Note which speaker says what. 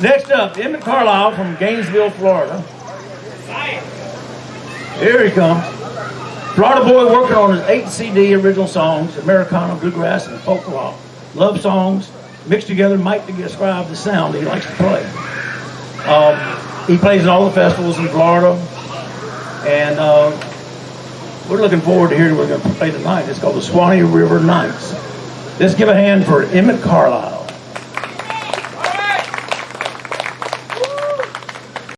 Speaker 1: Next up, Emmett Carlisle from Gainesville, Florida. Here he comes. Florida boy working on his eight CD original songs, Americana, bluegrass, and folk rock. Love songs mixed together might describe the sound he likes to play. Um, he plays in all the festivals in Florida, and uh, we're looking forward to hearing what we're going to play tonight. It's called the Swanee River Nights. Let's give a hand for Emmett Carlisle.